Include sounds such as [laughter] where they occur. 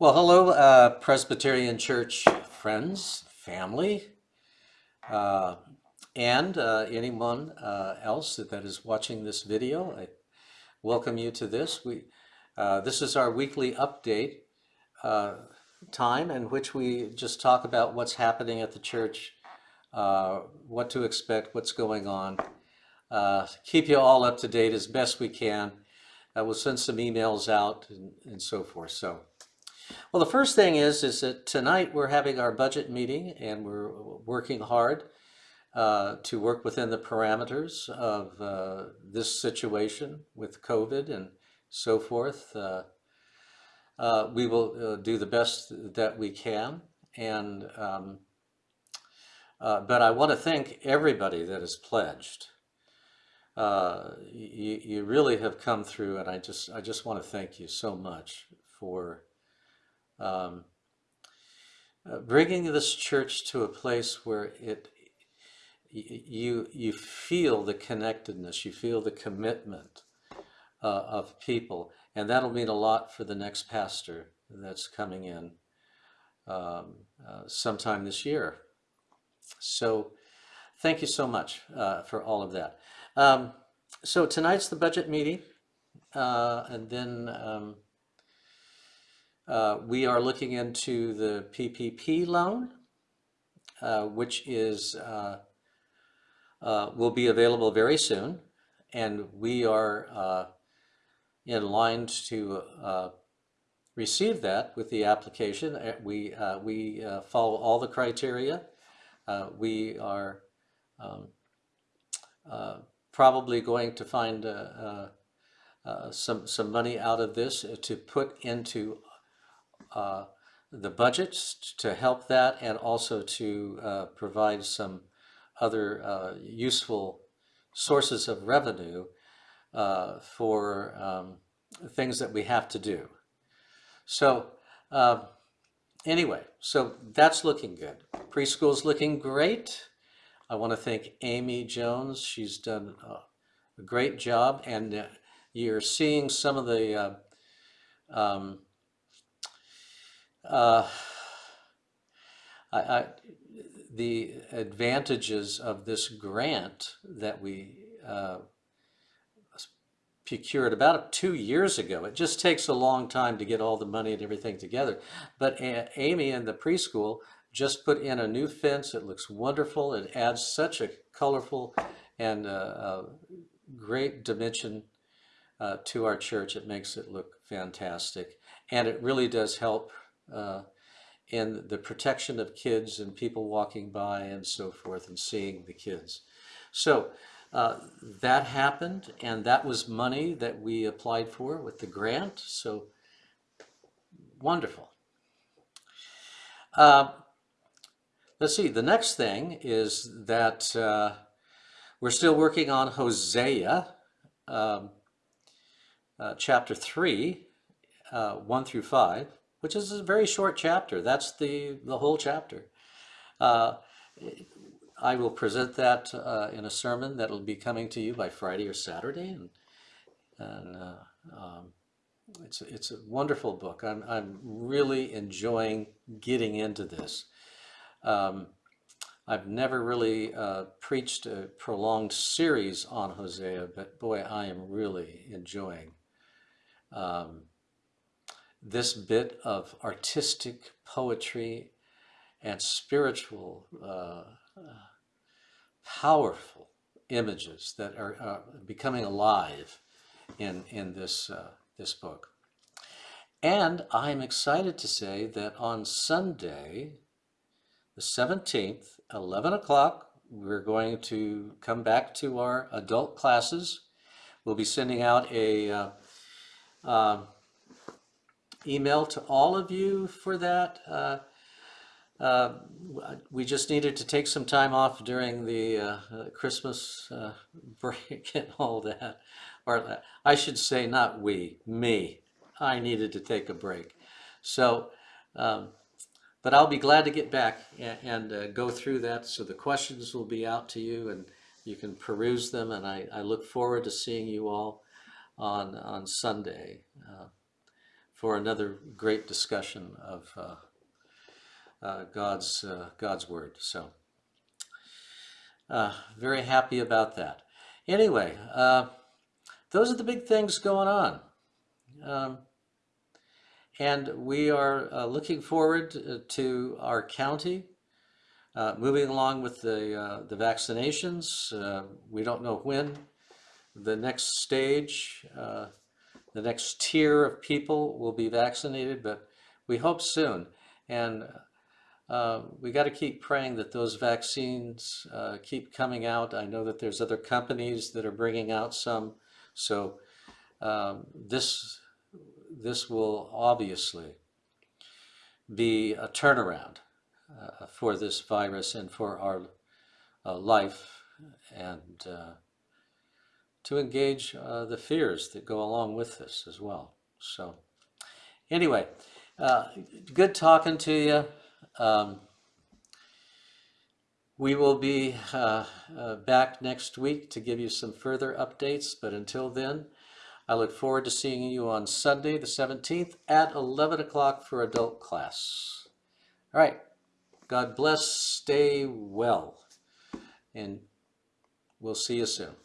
Well, hello, uh, Presbyterian Church friends, family, uh, and uh, anyone uh, else that is watching this video. I welcome you to this. We, uh, this is our weekly update uh, time in which we just talk about what's happening at the church, what to expect, what's going on. keep you all up to date as best we can. we'll send some emails out and, and so forth. So. Well, the first thing is, is that tonight we're having our budget meeting and we're working hard uh, to work within the parameters of uh, this situation with COVID and so forth. Uh, uh we will uh, do the best that we can. And um, uh, but I want to thank everybody that has pledged. you, you really have come through, and I just I just want to thank you so much for um, uh, bringing this church to a place where it you you feel the connectedness, you feel the commitment uh, of people, and that'll mean a lot for the next pastor that's coming in um, uh, sometime this year. So, thank you so much uh, for all of that. Um, so tonight's the budget meeting, uh, and then. Um, uh, we are looking into the PPP loan, uh, which is uh, uh, will be available very soon, and we are uh, in line to receive that with the application. We we follow all the criteria. we are um, probably going to find some some money out of this to put into uh, the budgets to help that and also to uh, provide some other uh, useful sources of revenue uh, for um, things that we have to do. So um, anyway, so that's looking good. Preschool's looking great. I want to thank Amy Jones. She's done a great job and uh, you're seeing some of the uh, um, uh, [sighs] I, I, the advantages of this grant that we uh, procured about two years ago. It just takes a long time to get all the money and everything together. But Amy and the preschool just put in a new fence. It looks wonderful. It adds such a colorful and uh, uh, great dimension uh, to our church. It makes it look fantastic. And it really does help uh, in the protection of kids and people walking by and so forth and seeing the kids. So uh, that happened and that was money that we applied for with the grant. So wonderful. Uh, let's see, the next thing is that uh, we're still working on Hosea um, uh, chapter 3, uh, 1 through 5 which is a very short chapter. That's the, the whole chapter. Uh, I will present that uh, in a sermon that will be coming to you by Friday or Saturday. And, and uh, um, it's, it's a wonderful book. I'm, I'm really enjoying getting into this. Um, I've never really uh, preached a prolonged series on Hosea, but boy, I am really enjoying um, this bit of artistic poetry and spiritual, uh, powerful images that are becoming alive in, in this, uh, this book. And I'm excited to say that on Sunday, the 17th, 11 o'clock, we're going to come back to our adult classes. We'll be sending out a uh, um, email to all of you for that. Uh, uh, we just needed to take some time off during the uh, uh Christmas uh, [laughs] break and all that. Or I should say not we, me. I needed to take a break. So, um, but I'll be glad to get back and, and uh, go through that. So the questions will be out to you and you can peruse them. And I, I look forward to seeing you all on, on Sunday for another great discussion of uh, uh, God's uh, God's word. So, uh, very happy about that. Anyway, uh, those are the big things going on. Um, and we are looking forward to our county moving along with the, the vaccinations. We don't know when the next stage, the next tier of people will be vaccinated, but we hope soon. And uh, we got to keep praying that those vaccines uh, keep coming out. I know that there's other companies that are bringing out some. So um, this this will obviously be a turnaround uh, for this virus and for our uh, life and uh, to engage uh, the fears that go along with this as well. So anyway, uh, good talking to you. Um, we will be uh, back next week to give you some further updates, but until then, I look forward to seeing you on Sunday, the 17th at 11 o'clock for adult class. All right. God bless. Stay well. And we'll see you soon.